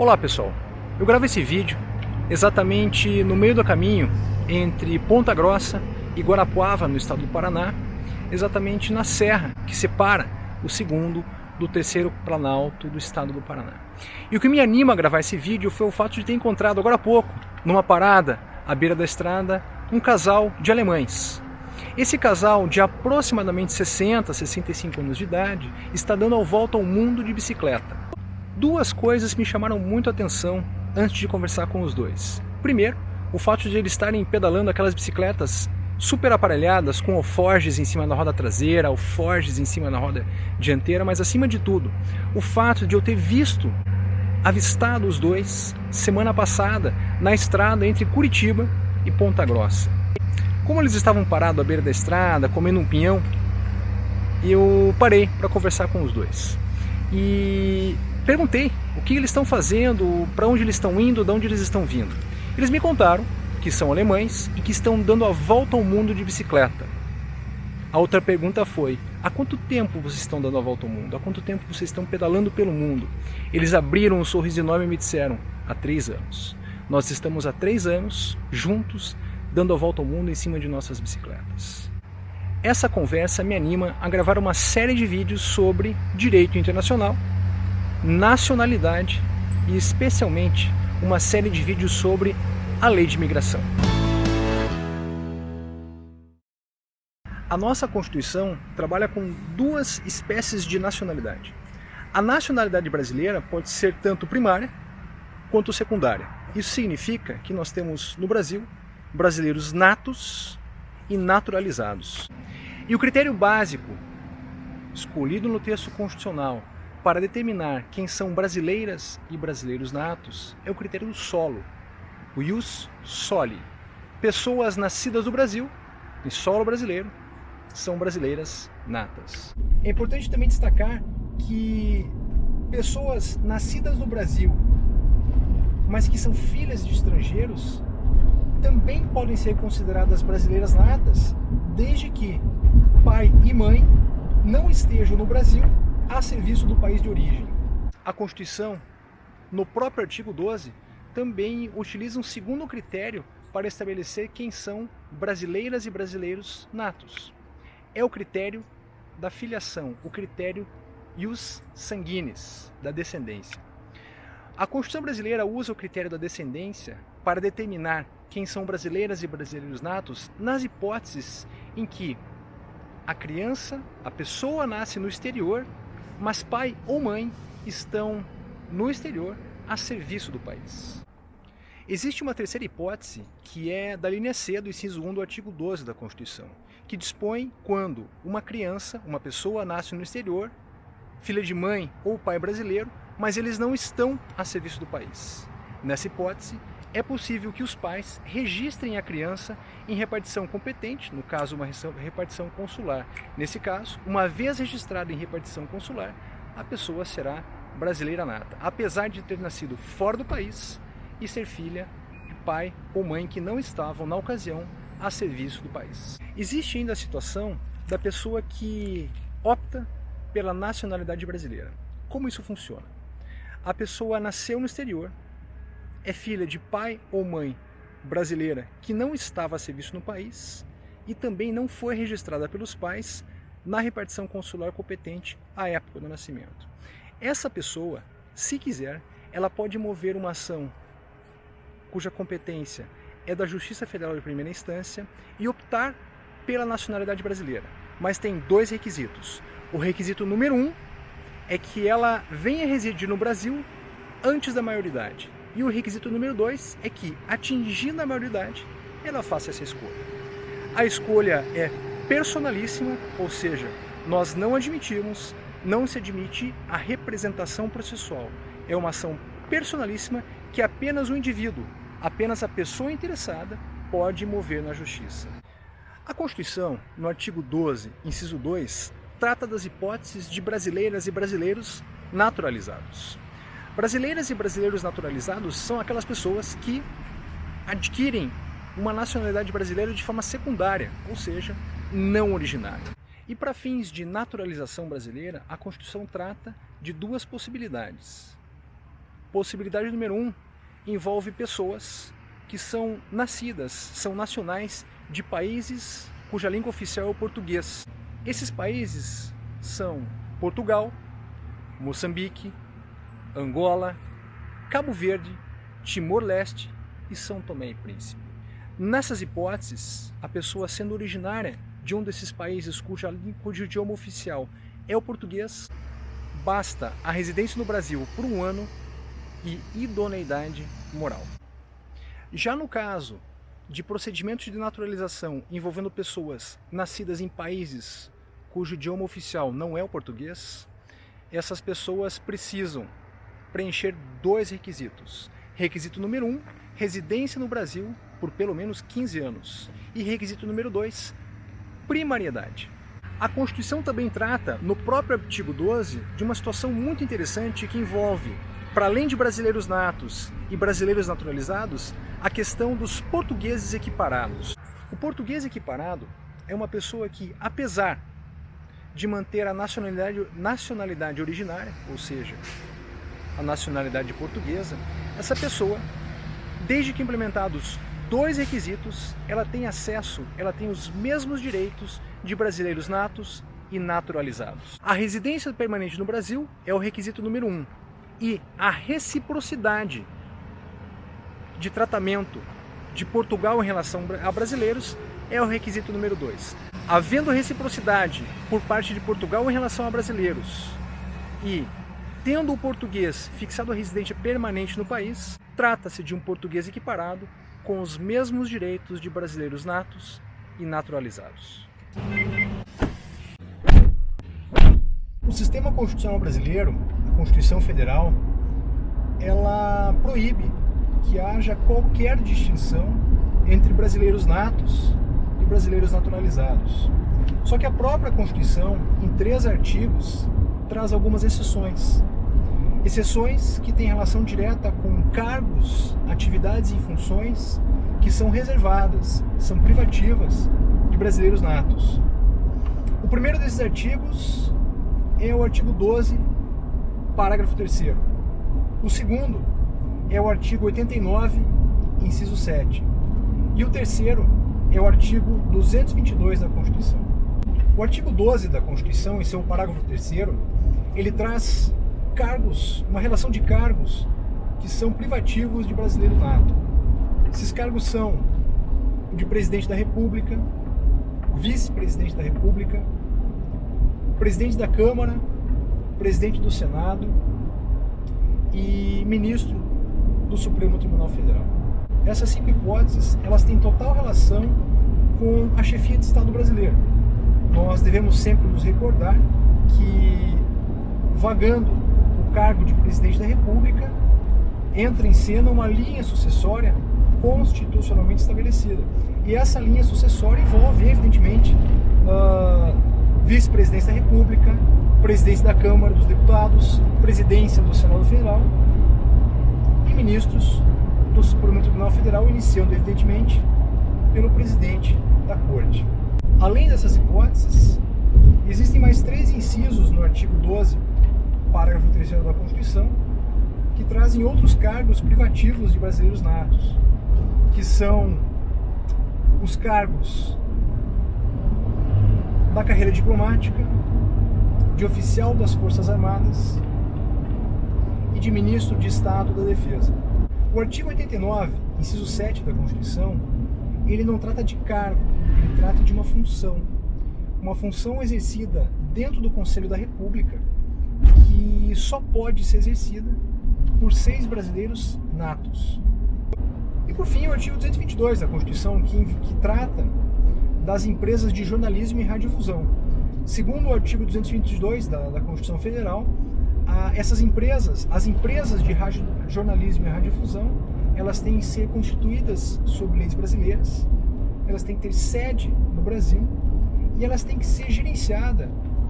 Olá pessoal, eu gravo esse vídeo exatamente no meio do caminho entre Ponta Grossa e Guarapuava, no estado do Paraná, exatamente na serra que separa o segundo do terceiro planalto do estado do Paraná. E o que me anima a gravar esse vídeo foi o fato de ter encontrado agora há pouco, numa parada à beira da estrada, um casal de alemães. Esse casal de aproximadamente 60, 65 anos de idade está dando a volta ao mundo de bicicleta. Duas coisas me chamaram muito a atenção antes de conversar com os dois. Primeiro, o fato de eles estarem pedalando aquelas bicicletas super aparelhadas, com alforges em cima da roda traseira, alforges em cima da roda dianteira, mas acima de tudo, o fato de eu ter visto, avistado os dois semana passada na estrada entre Curitiba e Ponta Grossa. Como eles estavam parados à beira da estrada, comendo um pinhão, eu parei para conversar com os dois. E perguntei o que eles estão fazendo, para onde eles estão indo, de onde eles estão vindo. Eles me contaram que são alemães e que estão dando a volta ao mundo de bicicleta. A outra pergunta foi, há quanto tempo vocês estão dando a volta ao mundo? Há quanto tempo vocês estão pedalando pelo mundo? Eles abriram um sorriso enorme e me disseram, há três anos. Nós estamos há três anos, juntos, dando a volta ao mundo em cima de nossas bicicletas. Essa conversa me anima a gravar uma série de vídeos sobre direito internacional, nacionalidade e especialmente uma série de vídeos sobre a lei de imigração. A nossa Constituição trabalha com duas espécies de nacionalidade. A nacionalidade brasileira pode ser tanto primária quanto secundária. Isso significa que nós temos no Brasil brasileiros natos e naturalizados. E o critério básico escolhido no texto constitucional para determinar quem são brasileiras e brasileiros natos é o critério do solo, o ius soli. Pessoas nascidas no Brasil, em solo brasileiro, são brasileiras natas. É importante também destacar que pessoas nascidas no Brasil, mas que são filhas de estrangeiros, também podem ser consideradas brasileiras natas, desde que pai e mãe não estejam no Brasil a serviço do país de origem. A Constituição, no próprio artigo 12, também utiliza um segundo critério para estabelecer quem são brasileiras e brasileiros natos. É o critério da filiação, o critério ius sanguinis, da descendência. A Constituição brasileira usa o critério da descendência para determinar quem são brasileiras e brasileiros natos nas hipóteses em que a criança, a pessoa nasce no exterior, mas pai ou mãe estão no exterior a serviço do país. Existe uma terceira hipótese, que é da linha C do inciso 1 do artigo 12 da Constituição, que dispõe quando uma criança, uma pessoa nasce no exterior, filha de mãe ou pai brasileiro, mas eles não estão a serviço do país. Nessa hipótese, é possível que os pais registrem a criança em repartição competente, no caso uma repartição consular. Nesse caso, uma vez registrada em repartição consular, a pessoa será brasileira nata, apesar de ter nascido fora do país e ser filha de pai ou mãe que não estavam, na ocasião, a serviço do país. Existe ainda a situação da pessoa que opta pela nacionalidade brasileira. Como isso funciona? A pessoa nasceu no exterior, é filha de pai ou mãe brasileira que não estava a serviço no país e também não foi registrada pelos pais na repartição consular competente à época do nascimento. Essa pessoa, se quiser, ela pode mover uma ação cuja competência é da Justiça Federal de Primeira Instância e optar pela nacionalidade brasileira. Mas tem dois requisitos. O requisito número um é que ela venha residir no Brasil antes da maioridade. E o requisito número dois é que, atingindo a maioridade, ela faça essa escolha. A escolha é personalíssima, ou seja, nós não admitimos não se admite a representação processual. É uma ação personalíssima que apenas o indivíduo, apenas a pessoa interessada, pode mover na justiça. A Constituição, no artigo 12, inciso 2, trata das hipóteses de brasileiras e brasileiros naturalizados. Brasileiras e brasileiros naturalizados são aquelas pessoas que adquirem uma nacionalidade brasileira de forma secundária, ou seja, não originária. E para fins de naturalização brasileira, a Constituição trata de duas possibilidades. Possibilidade número um envolve pessoas que são nascidas, são nacionais de países cuja língua oficial é o português. Esses países são Portugal, Moçambique, Angola, Cabo Verde, Timor-Leste e São Tomé e Príncipe. Nessas hipóteses, a pessoa sendo originária de um desses países cuja, cujo idioma oficial é o português, basta a residência no Brasil por um ano e idoneidade moral. Já no caso de procedimentos de naturalização envolvendo pessoas nascidas em países cujo idioma oficial não é o português, essas pessoas precisam preencher dois requisitos. Requisito número um, residência no Brasil por pelo menos 15 anos. E requisito número dois, primariedade. A Constituição também trata, no próprio artigo 12, de uma situação muito interessante que envolve, para além de brasileiros natos e brasileiros naturalizados, a questão dos portugueses equiparados. O português equiparado é uma pessoa que, apesar de manter a nacionalidade, nacionalidade originária, ou seja, a nacionalidade portuguesa, essa pessoa, desde que implementados dois requisitos, ela tem acesso, ela tem os mesmos direitos de brasileiros natos e naturalizados. A residência permanente no Brasil é o requisito número um e a reciprocidade de tratamento de Portugal em relação a brasileiros é o requisito número dois. Havendo reciprocidade por parte de Portugal em relação a brasileiros e tendo o português fixado a residência permanente no país, trata-se de um português equiparado com os mesmos direitos de brasileiros natos e naturalizados. O sistema constitucional brasileiro, a Constituição Federal, ela proíbe que haja qualquer distinção entre brasileiros natos e brasileiros naturalizados. Só que a própria Constituição, em três artigos, traz algumas exceções. Exceções que têm relação direta com cargos, atividades e funções que são reservadas, são privativas de brasileiros natos. O primeiro desses artigos é o artigo 12, parágrafo 3 O segundo é o artigo 89, inciso 7. E o terceiro é o artigo 222 da Constituição. O artigo 12 da Constituição, em seu parágrafo 3 ele traz cargos, uma relação de cargos que são privativos de brasileiro nato. Esses cargos são o de presidente da República, vice-presidente da República, presidente da Câmara, presidente do Senado e ministro do Supremo Tribunal Federal. Essas cinco hipóteses, elas têm total relação com a chefia de Estado brasileiro. Nós devemos sempre nos recordar que, vagando o cargo de presidente da República, entra em cena uma linha sucessória constitucionalmente estabelecida. E essa linha sucessória envolve, evidentemente, uh, vice-presidência da República, presidência da Câmara dos Deputados, presidência do Senado Federal e ministros do Supremo Tribunal Federal, iniciando, evidentemente, pelo presidente da Corte. Além dessas hipóteses, existem mais três incisos no artigo 12 parágrafo 3 da Constituição, que trazem outros cargos privativos de brasileiros natos, que são os cargos da carreira diplomática, de oficial das Forças Armadas e de ministro de Estado da Defesa. O artigo 89, inciso 7 da Constituição, ele não trata de cargo, trata de uma função. Uma função exercida dentro do Conselho da República que só pode ser exercida por seis brasileiros natos. E por fim, o artigo 222 da Constituição, que, que trata das empresas de jornalismo e radiodifusão. Segundo o artigo 222 da, da Constituição Federal, a, essas empresas, as empresas de rádio, jornalismo e radiodifusão, elas têm que ser constituídas sob leis brasileiras, elas têm que ter sede no Brasil e elas têm que ser gerenciadas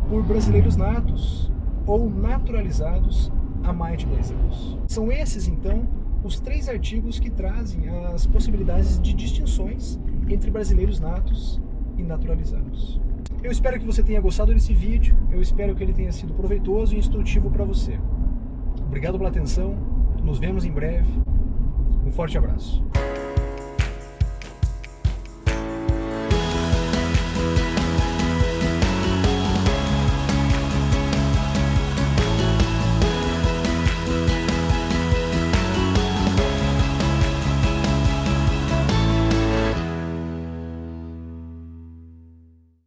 por brasileiros natos, ou naturalizados há mais de 10 anos. São esses, então, os três artigos que trazem as possibilidades de distinções entre brasileiros natos e naturalizados. Eu espero que você tenha gostado desse vídeo, eu espero que ele tenha sido proveitoso e instrutivo para você. Obrigado pela atenção Nos vemos em breve. Um forte abraço.